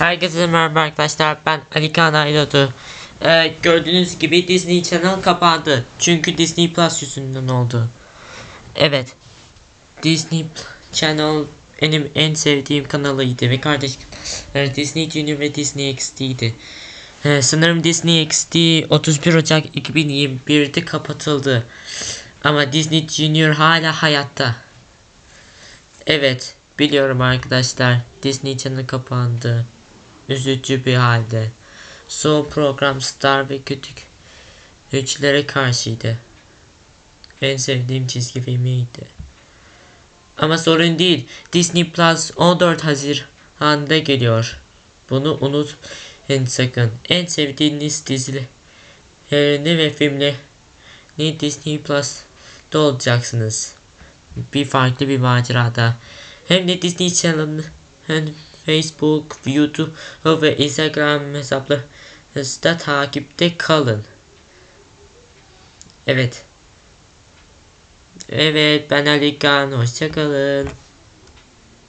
Herkese merhaba arkadaşlar ben Ali Kaan Aydoğdu. Ee, gördüğünüz gibi Disney Channel kapandı. Çünkü Disney Plus yüzünden oldu. Evet. Disney Channel benim en sevdiğim kanalıydı ve kardeş kanalları Disney Junior ve Disney XD'ydi. Ee, sanırım Disney XD 31 Ocak 2021'de kapatıldı. Ama Disney Junior hala hayatta. Evet, biliyorum arkadaşlar. Disney Channel kapandı. Üzücü bir halde. Son program Star ve Küçük Güçlere karşıydı. En sevdiğim çizgi filmiydi. Ama sorun değil. Disney Plus 14 Haziran'da geliyor. Bunu unutmayın sakın. En sevdiğiniz dizilerini ve filmlerini Disney Plus'ta olacaksınız bir farklı bir macerada. Hem de Disney Channel'ın hem Facebook, YouTube ve Instagram hesaplarınızda takipte kalın. Evet. Evet ben Ali Kan. Hoşçakalın.